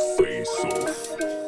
Face off.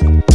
Thank